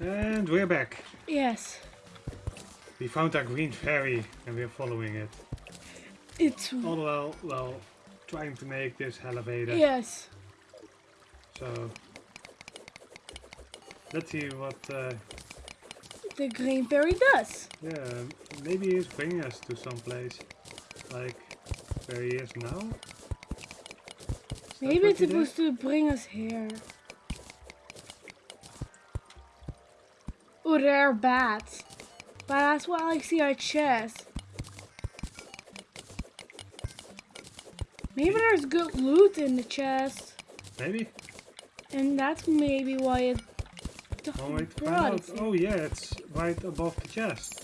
And we're back. Yes. We found our green fairy and we're following it. It's All while, well, trying to make this elevator. yes. So, let's see what, uh, The green fairy does. yeah, maybe he's bringing us to some place. Like, where he is now? Is Maybe it's supposed to bring us here. Oh, there are bats. But that's why I like see our chest. Maybe there's good loot in the chest. Maybe? And that's maybe why it Oh, wait, to find brought out. us here. Oh, yeah, it's right above the chest.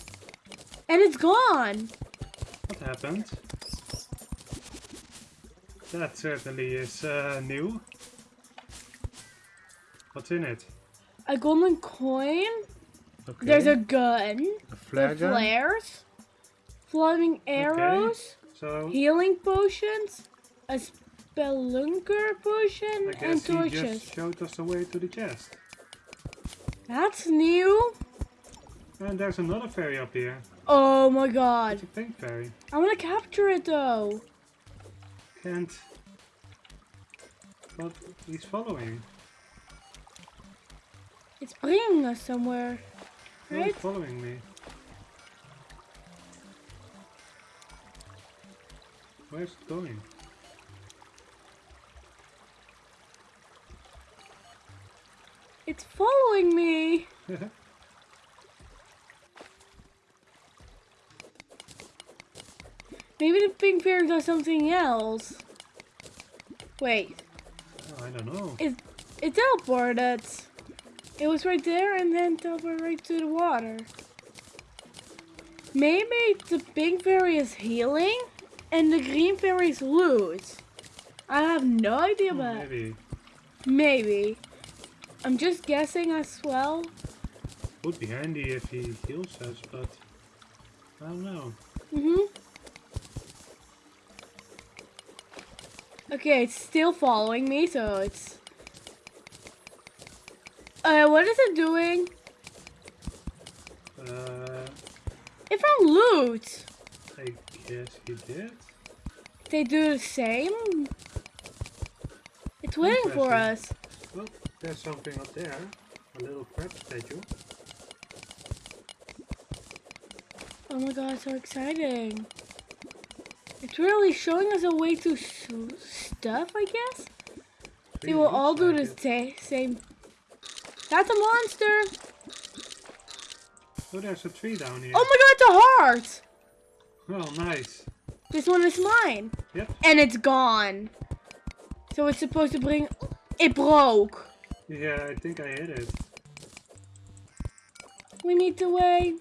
And it's gone. What happened? That certainly is uh, new. What's in it? A golden coin. Okay. There's a gun. a flare gun. flares. Flaming arrows. So Healing potions. A spelunker potion. I And guess he torches. just showed us the way to the chest. That's new. And there's another fairy up here. Oh my god. It's a pink fairy. I want to capture it though. Can't. But he's following. It's bringing us somewhere. Right? Following me. Where's it going? It's following me. Maybe the pink fairy does something else. Wait, Oh, I don't know. it it teleported. It was right there and then teleported right to the water. Maybe the pink fairy is healing and the green fairy is loot. I have no idea but maybe. maybe. I'm just guessing as well. Would be handy if he heals us, but I don't know. Mhm. Okay, it's still following me, so it's. Uh, what is it doing? Uh, It found loot. I guess he did. They do the same. It's waiting for us. Well, there's something up there. A little crab statue. Oh my god, so exciting! It's really showing us a way to stuff, I guess. They will all do the sa- same. That's a monster! Oh, there's a tree down here. Oh my god, it's a heart! Oh, nice. This one is mine. Yep. And it's gone. So it's supposed to bring... It broke. Yeah, I think I hit it. We need to wait.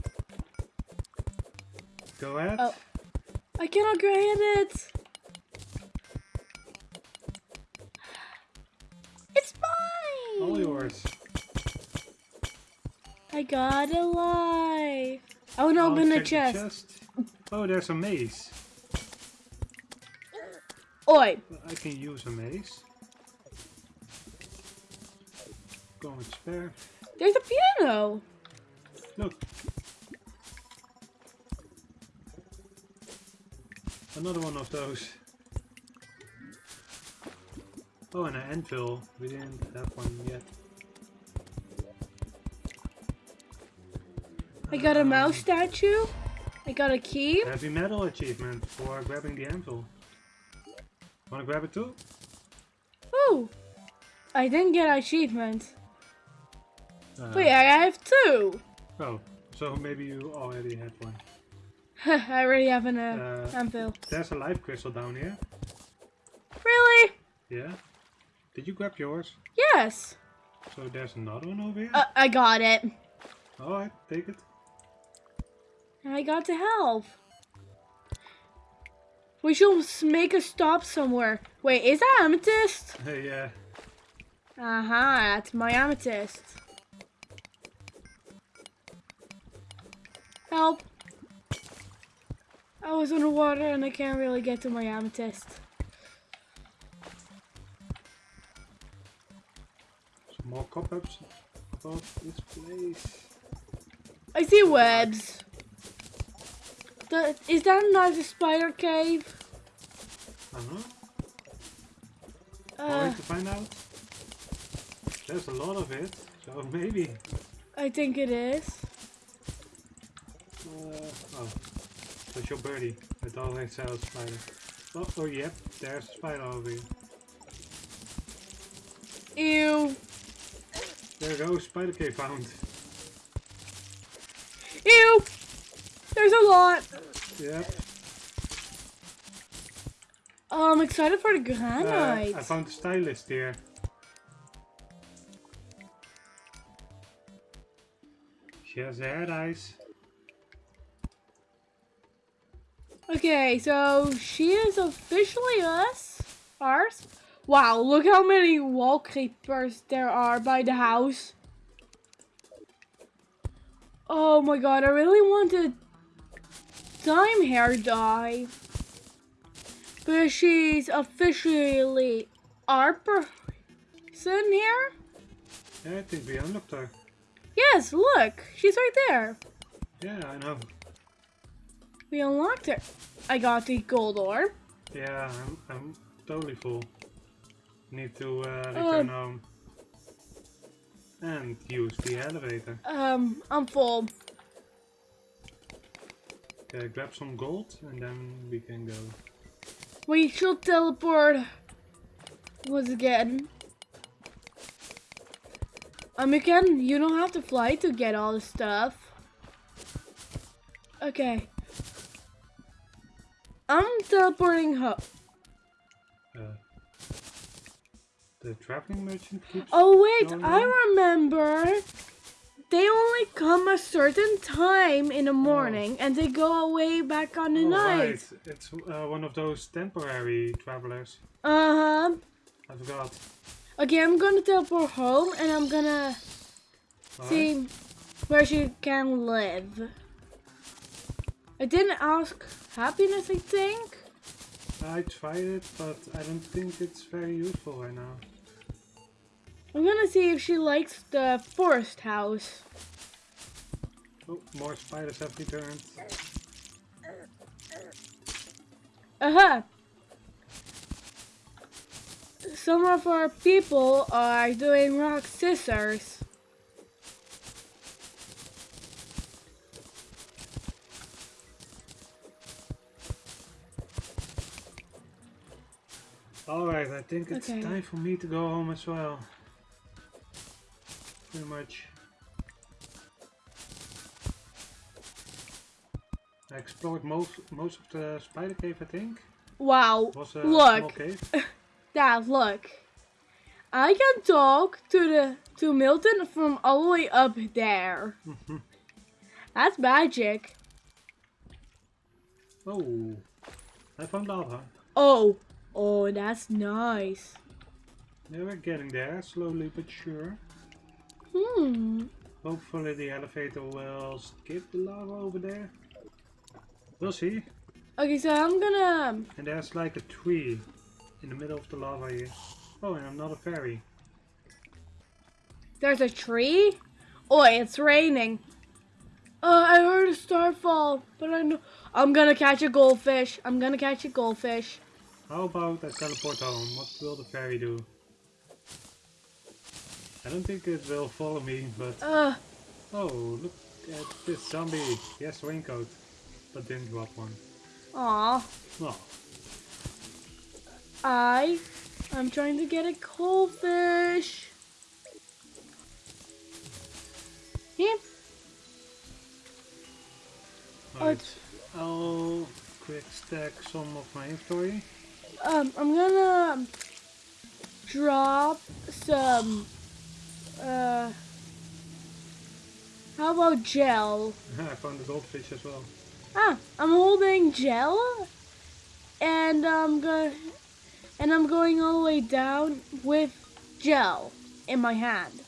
Go ahead. Oh. I cannot get it. It's mine. All yours. I got a lie. I want to I'll open the check chest. Oh, there's a mace. Oi. I can use a mace. Go and spare. There's a piano. Look. Another one of those. Oh, and an anvil. We didn't have one yet. I got a mouse statue. I got a key. Heavy metal achievement for grabbing the anvil. Wanna grab it too? Ooh. I didn't get achievement. Uh, Wait, I have two. Oh, so maybe you already had one. I already have an uh, Uh, anvil. There's a life crystal down here. Really? Yeah. Did you grab yours? Yes. So there's another one over here? Uh, I got it. Alright, take it. I got to help. We should make a stop somewhere. Wait, is that amethyst? yeah. Uh huh, that's my amethyst. Help. I was underwater and I can't really get to my amethyst. Some more cobwebs above this place. I see webs. The, is that another spider cave? Uh-huh. Uh, to find out? There's a lot of it, so maybe. I think it is. Uh, oh, that's your birdie. It always sells spider. Oh, oh, yep, there's a spider over here. Ew. There goes spider cave found. Ew. There's a lot. Yep. Oh, I'm excited for the Uh, granite. I found the stylist here. She has the head eyes. Okay, so she is officially us. Ours. Wow, look how many wall creepers there are by the house. Oh my god, I really want to time hair dye. But she's officially our person here? Yeah, I think we unlocked her. Yes, look, she's right there. Yeah, I know. We unlocked her. I got the gold orb. Yeah, I'm, I'm totally full. Need to uh, Uh, return home. And use the elevator. Um, I'm full. Okay, grab some gold and then we can go. We should teleport once again. Um, again, you don't have to fly to get all the stuff. Okay. I'm teleporting home. Uh, the traveling merchant keeps. Oh wait, I remember. They only come a certain time in the morning and they go away back on the Oh, night. right. It's uh, one of those temporary travelers. Uh-huh. I forgot. Okay, I'm gonna teleport home and I'm gonna see where she can live. I didn't ask happiness, I think. I tried it, but I don't think it's very useful right now. I'm gonna see if she likes the forest house. Oh, more spiders have returned. Aha! Uh-huh. Some of our people are doing rock scissors. Alright, I think it's Okay. time for me to go home as well. Pretty much. I explored most most of the spider cave, I think. Wow, Look. Dad, look. I can talk to the to Milton from all the way up there. That's magic. oh, I found lava. Oh, oh, that's nice. Yeah, we're getting there, slowly but sure. Hmm. Hopefully the elevator will skip the lava over there. We'll see. Okay, so I'm gonna. And there's like a tree in the middle of the lava here. Oh, and another fairy. There's a tree. Oh, it's raining. Uh, I heard a star fall, but I know I'm gonna catch a goldfish. I'm gonna catch a goldfish. How about I teleport home? What will the fairy do? I don't think it will follow me, but... Uh, Oh, look at this zombie. Yes, raincoat. But didn't drop one. aw. Oh, I, I'm trying to get a goldfish. Here. right. I'll quick stack some of my inventory. Um, I'm gonna drop some. Uh, how about gel? I found the goldfish as well. Ah, I'm holding gel, and I'm going, and I'm going all the way down with gel in my hand.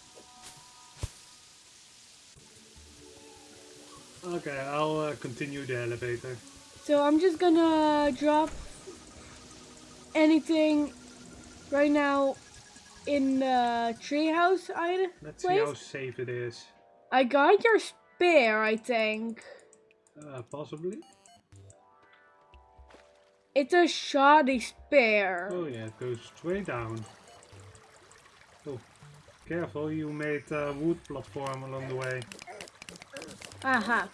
Okay, I'll uh, continue the elevator. So I'm just gonna drop anything right now in the treehouse item Let's see how safe it is. I got your spear, I think. Uh, possibly. It's a shoddy spear. Oh yeah, it goes straight down. Oh, careful, you made a wood platform along the way. Aha.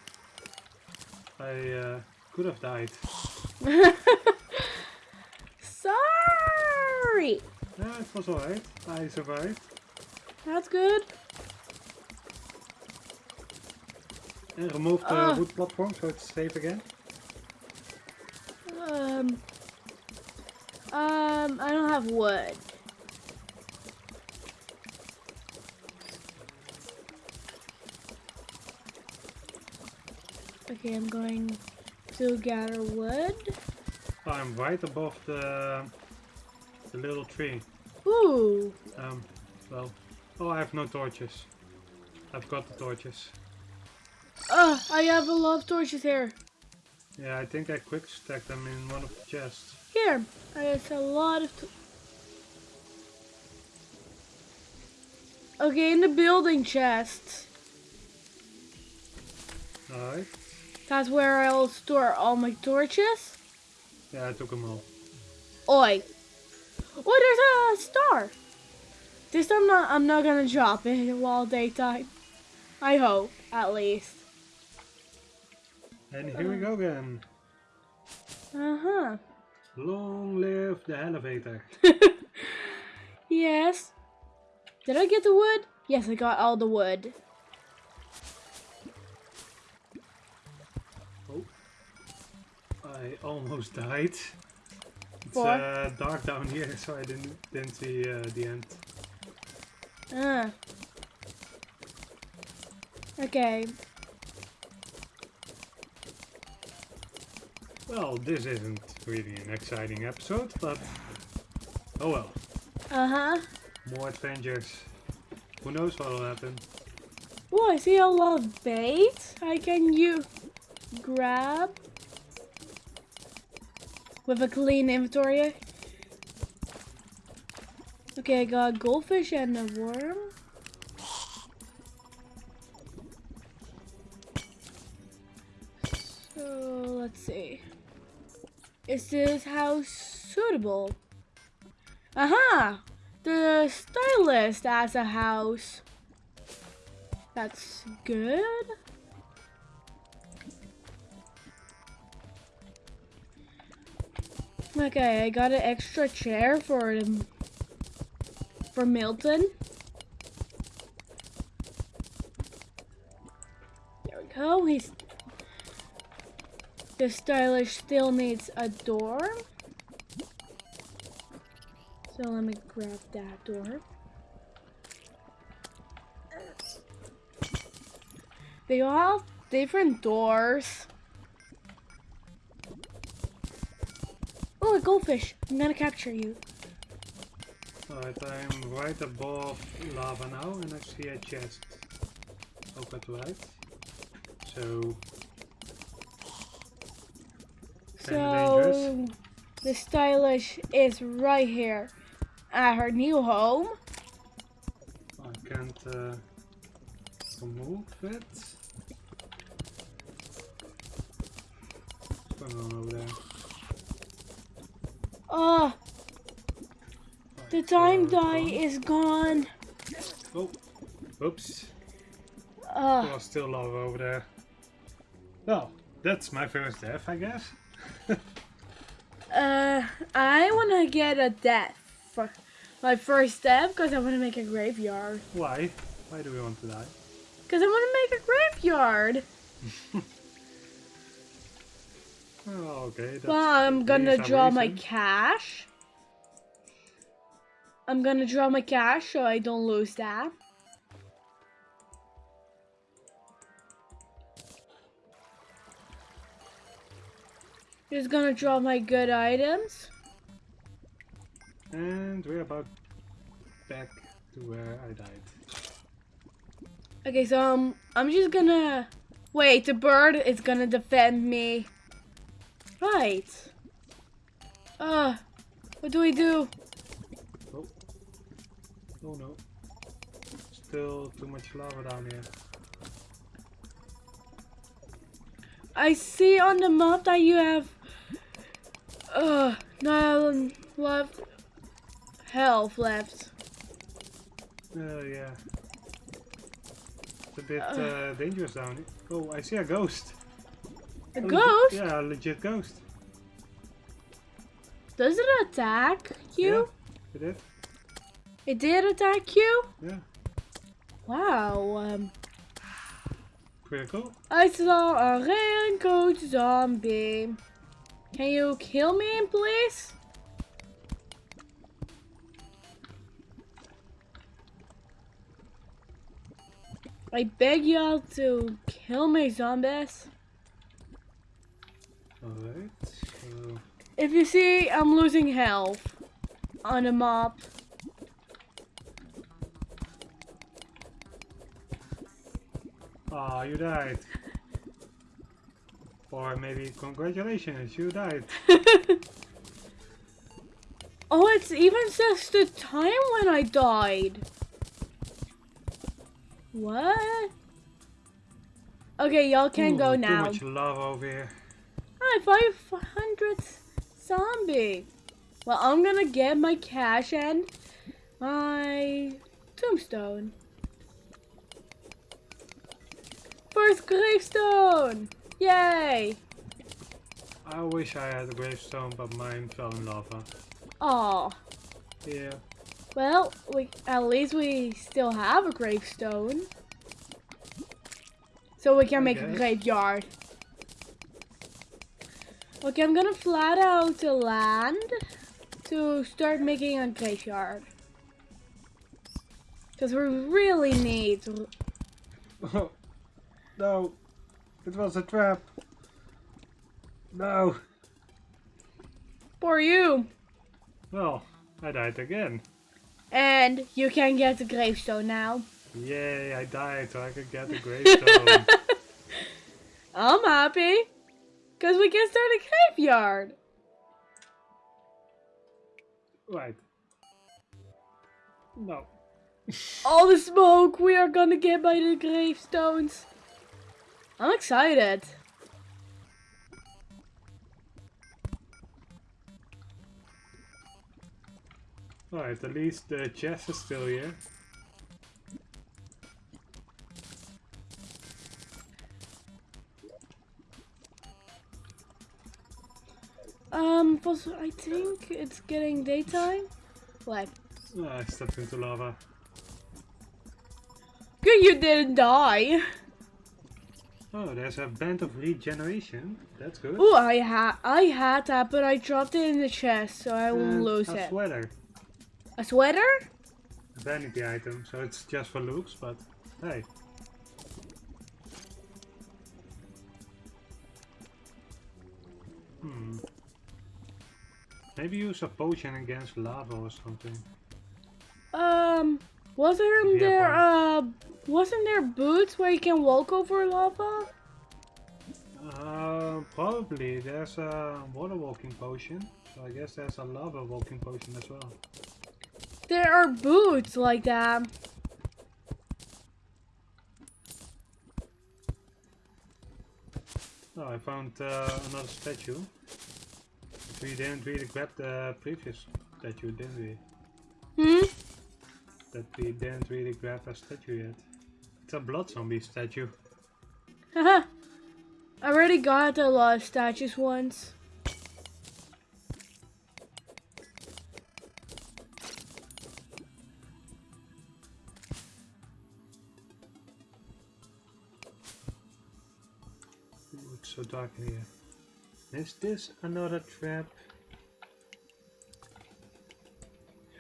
I uh, could have died. Sorry. Yeah, it was alright. I survived. That's good. And removed the Ah. wood platform so it's safe again. Um. Um, I don't have wood. Okay, I'm going to gather wood. I'm right above the, the little tree. Ooh. Um, well, oh, I have no torches. I've got the torches. Oh, I have a lot of torches here. Yeah, I think I quick stacked them in one of the chests. Here, there's a lot of. Okay, in the building chest. Alright. That's where I'll store all my torches. Yeah, I took them all. Oi. Oh, there's a star. This time I'm not, I'm not gonna drop it while daytime. I hope, at least. And here we go again. Uh-huh. Long live the elevator. yes. Did I get the wood? Yes, I got all the wood. Oh. I almost died. It's uh, dark down here, so I didn't didn't see uh, the end. Ah. Okay. Well, this isn't really an exciting episode, but oh well. Uh-huh. More adventures. Who knows what will happen? Oh, I see a lot of bait I can you grab with a clean inventory. Okay, I got goldfish and a worm. So let's see. Is this house suitable? Aha! The stylist has a house. That's good. Okay, I got an extra chair for um, for Milton. There we go. He's the stylish still needs a door. So let me grab that door. They all have different doors. A goldfish. I'm gonna capture you. Alright, I'm right above lava now and I see a chest. Over to right. So So, the stylish is right here at her new home. I can't uh, remove it. What's going on over there? Oh, the time die is gone. Oh, oops. Uh, There was still lava over there. Well, that's my first death, I guess. uh, I wanna get a death for my first death because I wanna make a graveyard. Why? Why do we want to die? Because I wanna make a graveyard. Oh, okay. That's Well, I'm gonna draw my cash. I'm gonna draw my cash so I don't lose that. Just gonna draw my good items. And we're about back to where I died. Okay, so um, I'm just gonna wait. The bird is gonna defend me. Right. Uh, what do we do? Oh, Oh no. Still too much lava down here. I see on the map that you have uh nine left health left. Uh, yeah. It's a bit Uh. uh, dangerous down here. Oh, I see a ghost. A A legit- ghost? yeah, a legit ghost. Does it attack you? Yeah, it is. It did attack you? Yeah, Wow. Um, pretty cool. I saw a raincoat zombie. Can you kill me, please? I beg y'all to kill me, zombies. Alright, so... If you see, I'm losing health on the map. Ah, you died. Or maybe congratulations, you died. oh, it's even says the time when I died. What? Okay, y'all can Ooh, go too now. much lava over here. Hi, 500 zombie. Well, I'm gonna get my cash and my tombstone. First gravestone! Yay! I wish I had a gravestone, but mine fell in lava. Aw. Yeah. Well, we at least we still have a gravestone. So we can I make a graveyard. Okay, I'm gonna flat out the land to start making a graveyard. Because we really need Oh, no. It was a trap. No. for you. Well, I died again. And you can get the gravestone now. Yay, I died so I could get the gravestone. I'm happy. Because we can start a graveyard. right. No. all the smoke we are gonna get by the gravestones. I'm excited. Alright, at least the chest is still here. Um, I think it's getting daytime. What? Oh, I stepped into lava. Good, you didn't die. Oh, there's a band of regeneration. That's good. Oh, I had I had that, but I dropped it in the chest, so I won't And lose a it. sweater. A sweater? A vanity item, so it's just for looks, but hey. Maybe use a potion against lava or something. Um, wasn't have there uh, wasn't there boots where you can walk over lava? Uh, probably. There's a water walking potion, so I guess there's a lava walking potion as well. There are boots like that. Oh, I found uh, another statue. We didn't really grab the previous statue, didn't we? Hmm. That we didn't really grab a statue yet. It's a blood zombie statue. Haha. I already got a lot of statues once. Ooh, it's so dark in here. Is this another trap?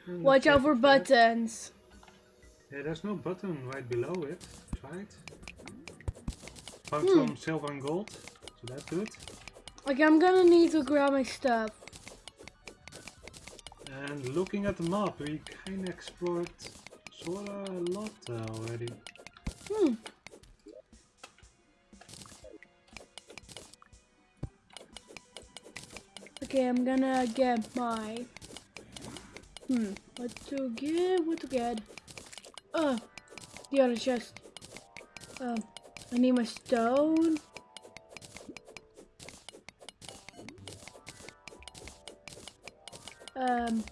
Hmm, Watch out for buttons. Yeah, there's no button right below it. It. Found Hmm. some silver and gold, so that's good. Okay, I'm gonna need to grab my stuff. And looking at the map, we kinda explored sorta a lot already. Hmm. Okay, I'm gonna get my Hmm. What to get? What to get? Oh, the other chest. Um, I need my stone. Um.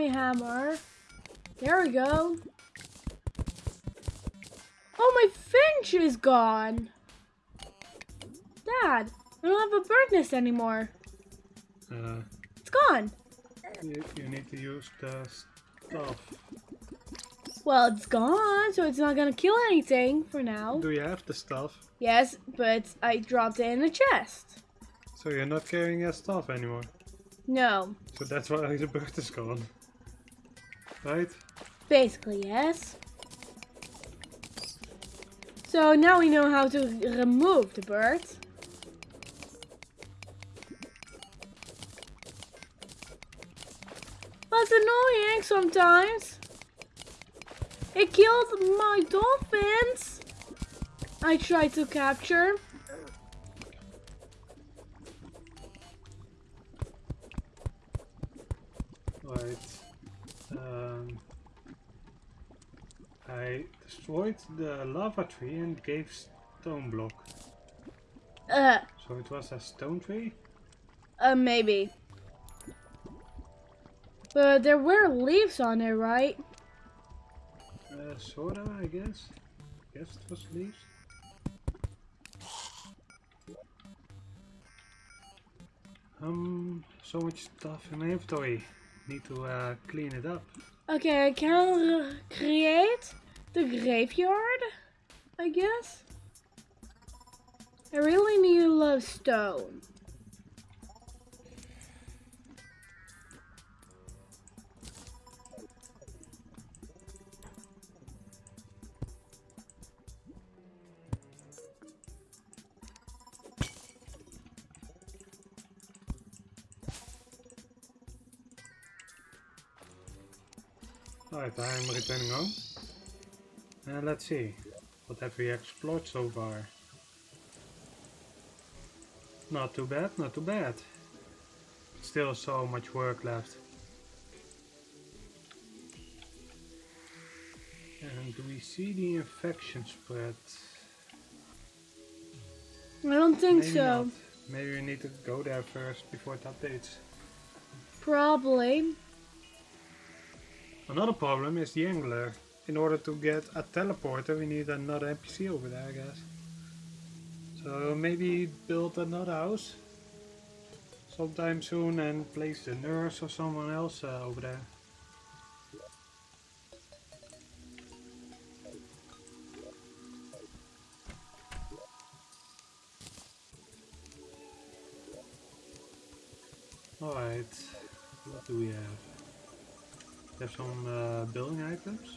My hammer. There we go. Oh, my finch is gone. Dad, I don't have a bird nest anymore. Uh, It's gone. you, you need to use the stuff. Well, it's gone, so it's not gonna kill anything for now. Do you have the stuff? Yes, but I dropped it in the chest. So you're not carrying your stuff anymore. No, So that's why the bird is gone. Right? basically yes. So now we know how to remove the bird. That's annoying sometimes. It killed my dolphins. I tried to capture. Right. Um, I destroyed the lava tree and gave stone block. Uh, So it was a stone tree? uh, maybe. But there were leaves on it, right? Uh, sorta, I guess. Guess it was leaves. Um, so much stuff in my inventory. Need to uh, clean it up. Okay, I can uh, create the graveyard, I guess. I really need a lot of stone. Alright, I'm returning home. Uh, let's see. What have we explored so far? Not too bad, not too bad. Still so much work left. And do we see the infection spread? I don't think Maybe so. not. Maybe we need to go there first before it updates. Probably. Another problem is the angler. In order to get a teleporter we need another NPC over there I guess. So maybe build another house sometime soon and place the nurse or someone else uh, over there. Alright, what do we have? There's some uh, building items.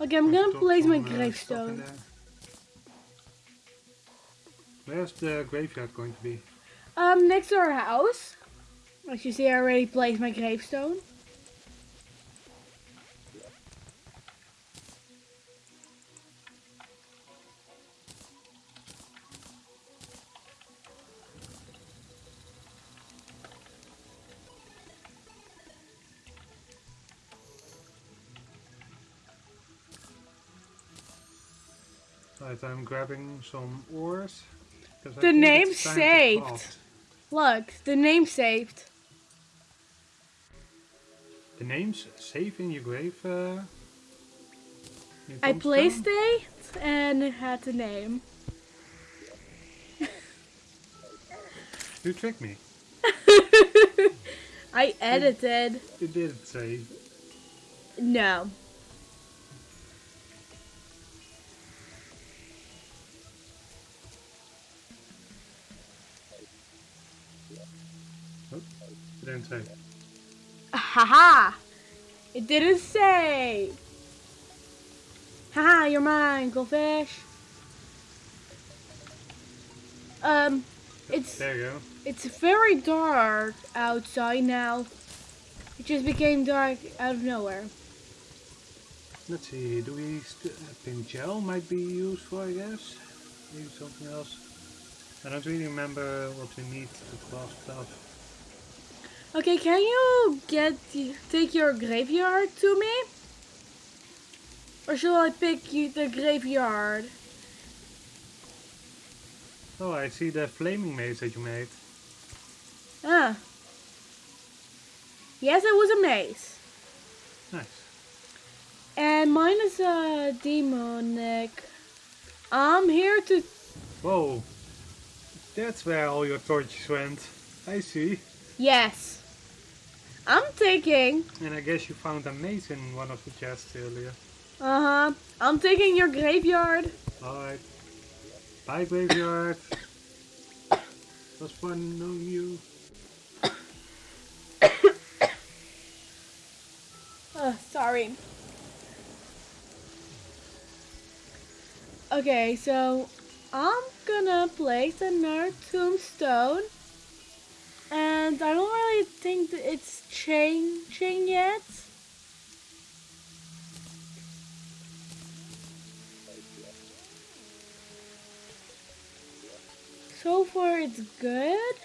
Okay, I'm gonna place my uh, gravestone. Where's the graveyard going to be? Um, next to our house. As you see, I already placed my gravestone. I'm grabbing some ores. The name it's time to saved. Look, the name saved. The name's safe in your grave. Uh, in I placed it and it had the name. You tricked me. I edited. It didn't say. No. Didn't say. Haha! It didn't say. Haha, you're mine, goldfish. Um, it's There you go. it's very dark outside now. It just became dark out of nowhere. Let's see, do we... St uh, gel might be useful, I guess? Maybe something else. I don't really remember what we need to craft stuff. Okay, can you get take your graveyard to me? Or shall I pick you the graveyard? Oh, I see the flaming mace that you made. Ah. Yes, it was a mace. Nice. And mine is a demonic. I'm here to... Whoa. That's where all your torches went. I see. Yes. Taking... And I guess you found a mace in one of the chests earlier. Uh-huh. I'm taking your graveyard. Alright. Bye, graveyard. was fun knowing you. uh, sorry. Okay, so I'm gonna place another tombstone. And I don't really think it's changing yet. So far it's good.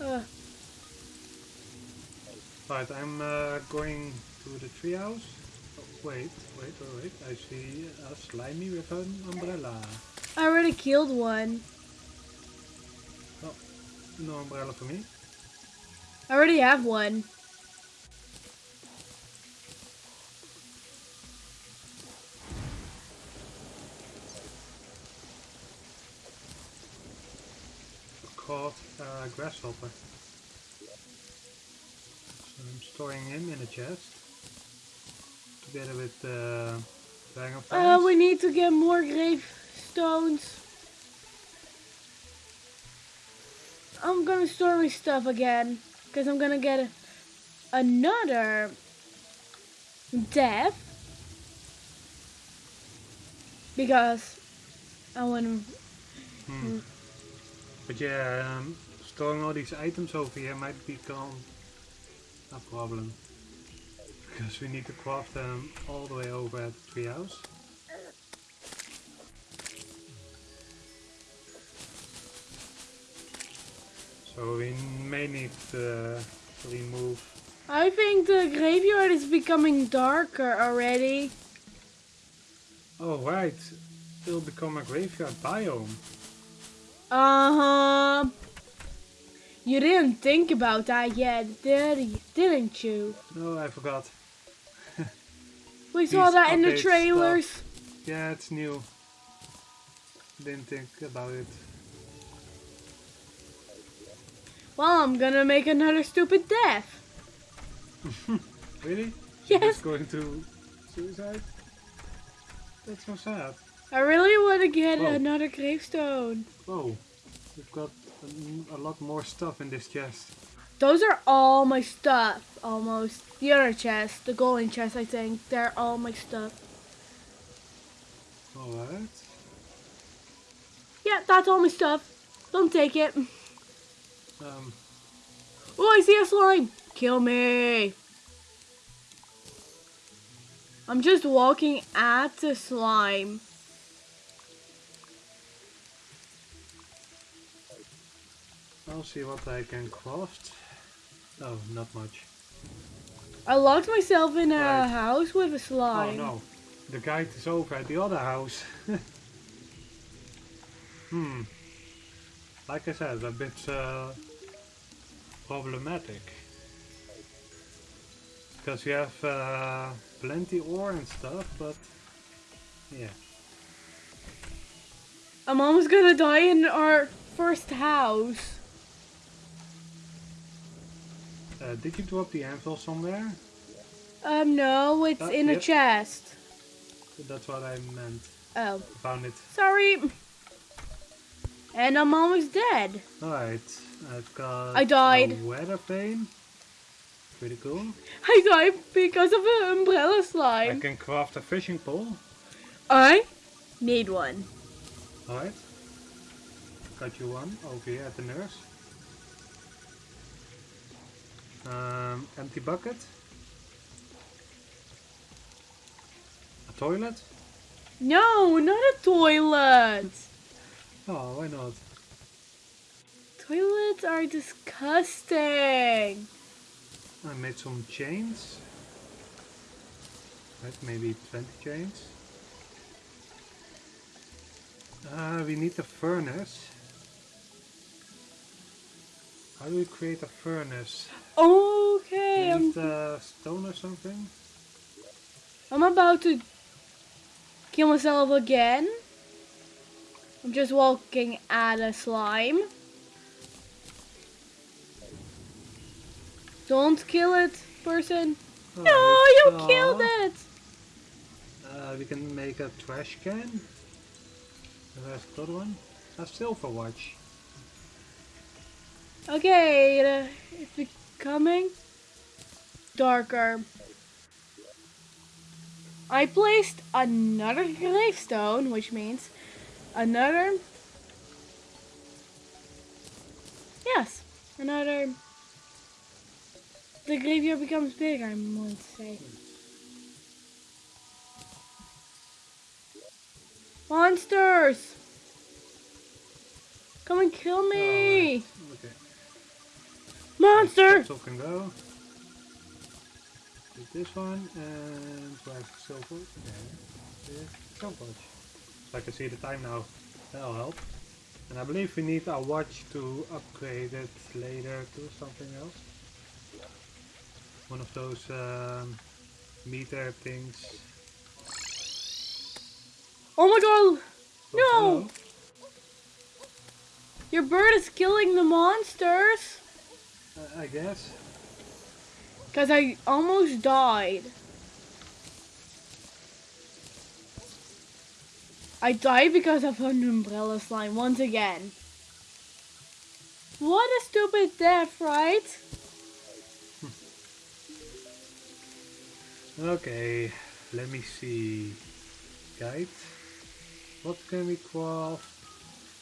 Uh. I'm uh, going to the treehouse. Oh, wait, wait, wait, wait. I see a slimy with an umbrella. I already killed one. Oh, no umbrella for me. I already have one. Caught a grasshopper. So I'm storing him in a chest. Together with the uh, dragonflies. Uh, we need to get more gravestones. I'm gonna store my stuff again. Because I'm gonna get another death. Because I wanna... Hmm. But yeah, um, storing all these items over here might become a problem. Because we need to craft them all the way over at the treehouse. So we may need to remove... I think the graveyard is becoming darker already. Oh right, it'll become a graveyard biome. Uh-huh. You didn't think about that yet, did you? Didn't you? No, I forgot. We saw that in the trailers. stuff. Yeah, it's new. Didn't think about it. Well, I'm gonna make another stupid death. Really? Yes. Just going to suicide? That's so sad. I really want to get Whoa. another gravestone. Whoa, we've got a, a lot more stuff in this chest. Those are all my stuff, almost. The other chest, the golden chest, I think. They're all my stuff. Alright. Yeah, that's all my stuff. Don't take it. Um, Oh, I see a slime. Kill me. I'm just walking at the slime. I'll see what I can craft. Oh, not much. I locked myself in a Right. house with a slime. Oh no, the guide is over at the other house. hmm. Like I said, a bit uh, problematic. Because we have uh, plenty ore and stuff, but yeah. I'm almost gonna die in our first house. Uh, did you drop the anvil somewhere? Um, no, it's Uh, in a chest. That's what I meant. Oh, Found it. sorry. And I'm almost dead. Alright, I've got I died. a weather vane. Pretty cool. I died because of an umbrella slime. I can craft a fishing pole. I need one. Alright. Got you one over here at the nurse. Um, empty bucket. A toilet. No, not a toilet. Oh, why not? Toilets are disgusting. I made some chains. Right, maybe 20 chains. Uh, we need a furnace. How do we create a furnace? Okay, I'm, Need uh, stone or something? I'm about to kill myself again. I'm just walking at a slime. Don't kill it, person. Oh, No, you killed it. Uh, we can make a trash can. And There's a good one. A silver watch. Okay, uh, it's becoming darker. I placed another gravestone, which means another. Yes, another. The graveyard becomes big, I might say. Monsters! Come and kill me! Okay. Monster! So can go. Take this one and the silver? Yeah, silver watch. So I can see the time now. That'll help. And I believe we need a watch to upgrade it later to something else. One of those um, meter things. Oh my god! Oh, No! Your bird is killing the monsters! Uh, I guess. Because I almost died. I died because of an umbrella slime once again. What a stupid death, right? Okay, let me see. Guide. What can we craft?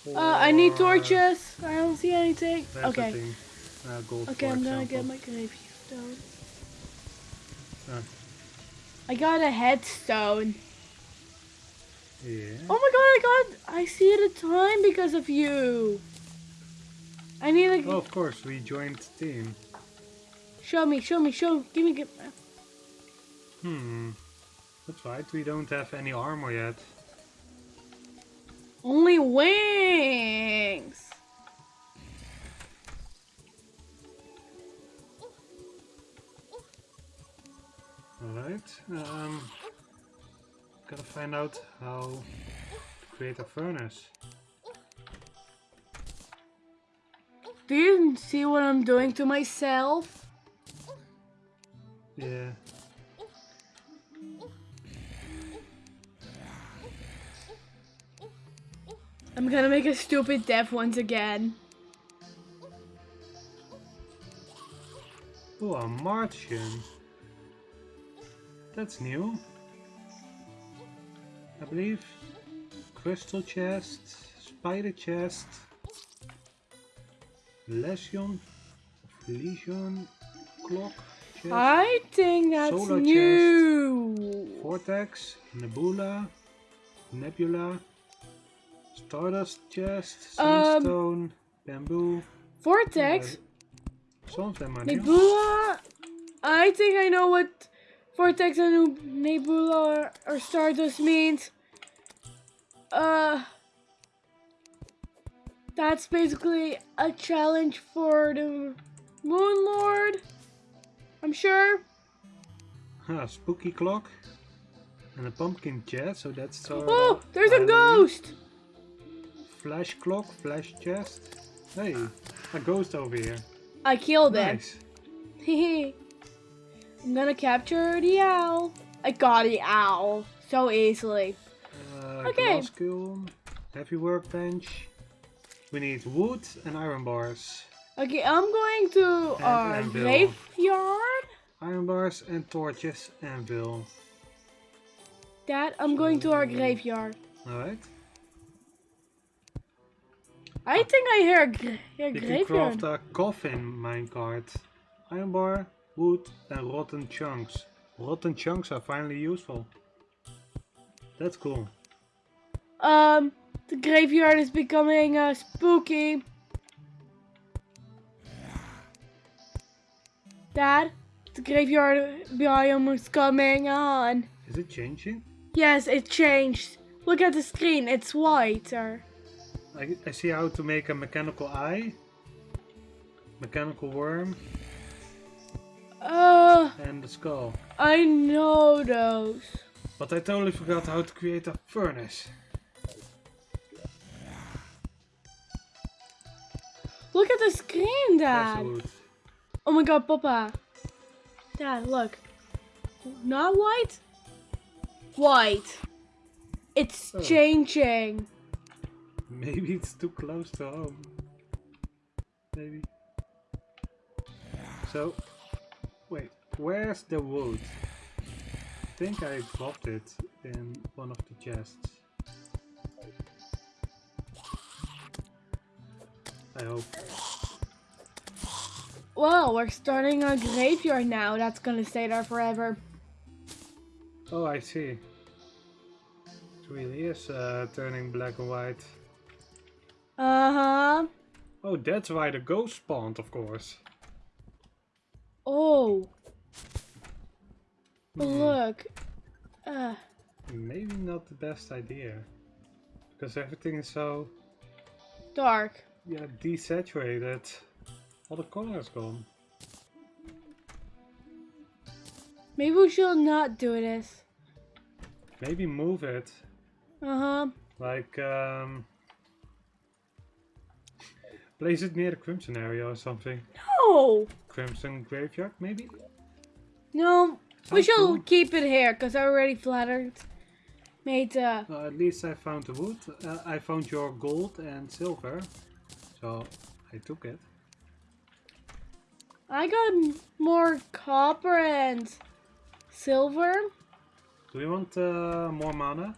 Uh, I need torches. I don't see anything. There's okay. thing. Uh, gold, Okay, I'm gonna get my gravestone. Ah. I got a headstone. Yeah. Oh my god, I got I see it the time because of you. I need a Oh, of course, we joined team. show me, show me, show give me give Hmm. That's right, we don't have any armor yet. only wings. Alright. Um, gotta find out how to create a furnace. Do you see what I'm doing to myself? Yeah. I'm gonna make a stupid death once again. Oh, a Martian. That's new. I believe. Crystal chest, spider chest, lesion, lesion clock chest, I think that's Solar chest. new. vortex, nebula, nebula, stardust chest, Um, bamboo. Vortex, Some of them are. Nebula. I think I know what Vortex and Nebula or, or Stardust means. Uh, that's basically a challenge for the Moon Lord. I'm sure. Huh, spooky clock. And a pumpkin chest, so that's uh, Oh, there's a ghost. Flesh clock, flesh chest. Hey, a ghost over here. I killed it. Nice. Hehe. I'm gonna capture the owl. I got the owl so easily. Uh, Okay. Glass kiln, heavy workbench. We need wood and iron bars. Okay, I'm going to And our anvil. graveyard. Iron bars and torches, anvil. Dad, I'm going to our graveyard. Alright. I think I hear a, hear a You can craft a coffin minecart. iron bar, wood, and rotten chunks. Rotten chunks are finally useful. That's cool. Um, the graveyard is becoming uh, spooky. Dad, the graveyard biome is coming on. Is it changing? Yes, it changed. Look at the screen, it's whiter. I, I see how to make a mechanical eye, mechanical worm, Uh, and the skull. I know those. But I totally forgot how to create a furnace. Look at the screen, Dad. Oh my god, Papa. Dad, look. Not white? White. It's Oh. changing. Maybe it's too close to home. Maybe. So, wait, where's the wood? I think I dropped it in one of the chests. I hope. Well, we're starting a graveyard now. That's gonna stay there forever. Oh, I see. It really is uh, turning black and white. Uh huh. Oh, that's why the ghost spawned, of course. Oh, Hmm, look. Uh, Maybe not the best idea. Because everything is so dark. Yeah, desaturated. All the color is gone. Maybe we should not do this. Maybe move it. Uh huh. Like, um... Place it near the Crimson area or something. No! Crimson Graveyard, maybe? No, we should cool. keep it here because I already flattered. Made uh, Well, at least I found the wood. Uh, I found your gold and silver. So, I took it. I got more copper and silver. Do you want uh, more mana?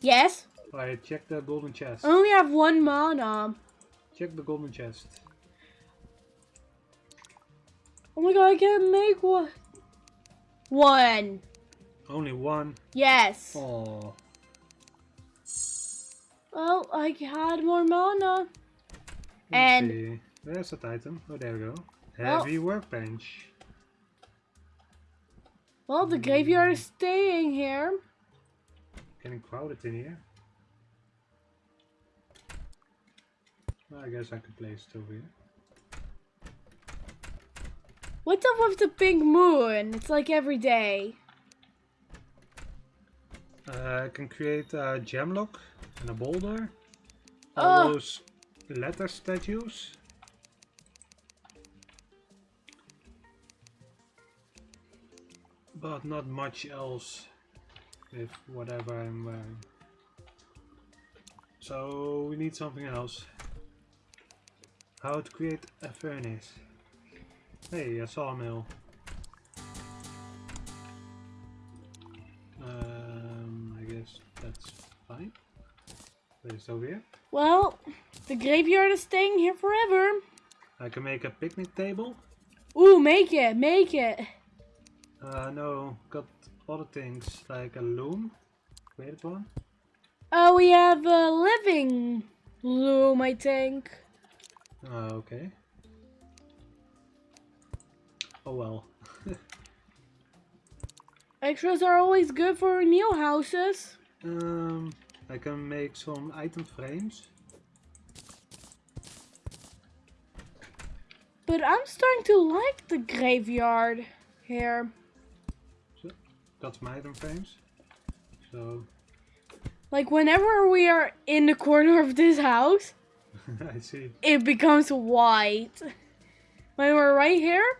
Yes. I check the golden chest. I only have one mana. Check the golden chest. Oh my god, I can't make one. One. Only one. Yes. Oh. Well, I had more mana. Let's And- see. There's that item. Oh, there we go. Well- Heavy workbench. Well, the hmm. graveyard is staying here. Getting crowded in here. Well, I guess I could place it over here. What's up with the pink moon? It's like every day. Uh, I can create a gem lock and a boulder. All Oh. those letter statues. But not much else with whatever I'm wearing. So we need something else. How to create a furnace. Hey, a sawmill. Um, I guess that's fine. Place over here. Well, the graveyard is staying here forever. I can make a picnic table. Ooh, make it, make it. Uh, no, got other things like a loom. Created one. Oh, we have a living loom, I think. Uh, okay. Oh well. Extras are always good for new houses. Um, I can make some item frames. But I'm starting to like the graveyard here. That's some item frames. So, Like whenever we are in the corner of this house, I see. it becomes white. When we're right here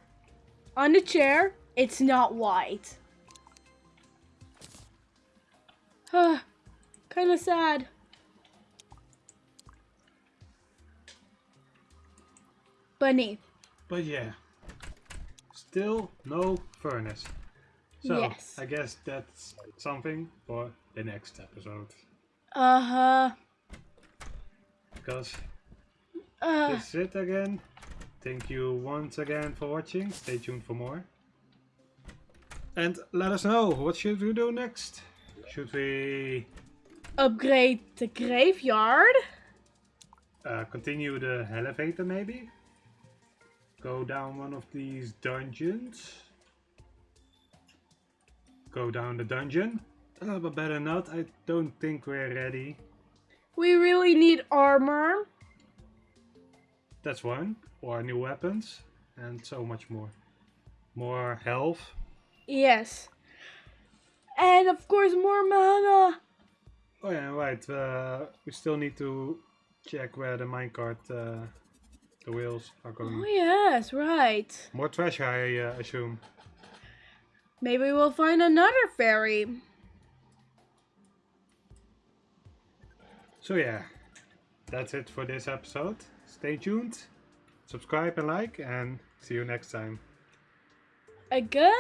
on the chair, it's not white. Huh. kind of sad. Bunny. But yeah, still no furnace. So, Yes. I guess that's something for the next episode. Uh huh. Because Uh, this is it again. thank you once again for watching. Stay tuned for more. And let us know, what should we do next? Should we Upgrade the graveyard. uh, continue the elevator maybe? Go down one of these dungeons? Go down the dungeon? Uh, but better not, I don't think we're ready. We really need armor. That's one. Or new weapons. And so much more. More health. Yes. And of course more mana. Oh yeah, right. Uh, we still need to check where the minecart, uh, the wheels are going. Oh yes, right. More treasure, I uh, assume. Maybe we'll find another fairy. So yeah, that's it for this episode. Stay tuned, subscribe and like, and see you next time. A goodbye.